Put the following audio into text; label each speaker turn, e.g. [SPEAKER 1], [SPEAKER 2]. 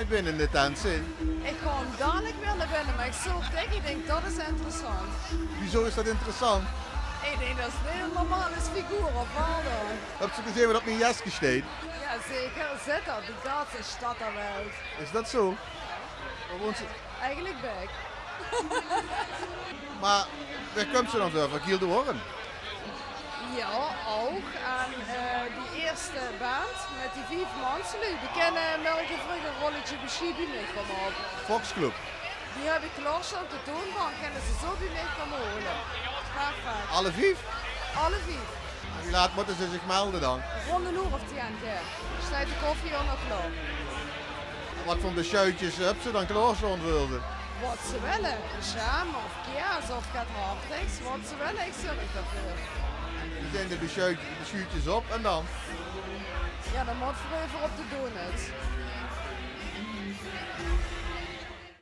[SPEAKER 1] met binnen in de tent zit.
[SPEAKER 2] Ik ga hem dadelijk binnen, maar ik zo dik, ik denk dat is interessant.
[SPEAKER 1] Wieso is dat interessant?
[SPEAKER 2] Ik denk dat is een heel normale figuur, of wat dan?
[SPEAKER 1] Heb je gezien wat op mijn jas gesteed?
[SPEAKER 2] Ja, zeker. Zit dat, die ganse stad daar wel.
[SPEAKER 1] Is dat zo?
[SPEAKER 2] Eigenlijk ik.
[SPEAKER 1] Maar waar komt ze dan zo? Van Kiel de Hoorn?
[SPEAKER 2] Ja, ook. En eh, eerste band met die vijf mensen, die kennen welke vroeger een rolletje beschieven mee komen op.
[SPEAKER 1] Foxclub.
[SPEAKER 2] Die heb ik klaarstaan op de toonbank, kunnen ze zo bij mij komen holen. Perfect.
[SPEAKER 1] Alle vijf?
[SPEAKER 2] Alle vijf.
[SPEAKER 1] En Wie laat moeten ze zich melden dan?
[SPEAKER 2] Rond een uur of tien, de koffie al nog klaar.
[SPEAKER 1] Wat voor beschuitjes heb ze dan klaarstaan wilden?
[SPEAKER 2] Wat ze willen. Jam of kaas of gaat. Wat ze willen, ik zorg daarvoor.
[SPEAKER 1] Zijn de beschuit- beschuitjes op en dan?
[SPEAKER 2] Ja, dan moet we even op de donuts.